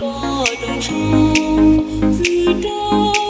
có đồng sâu vì đau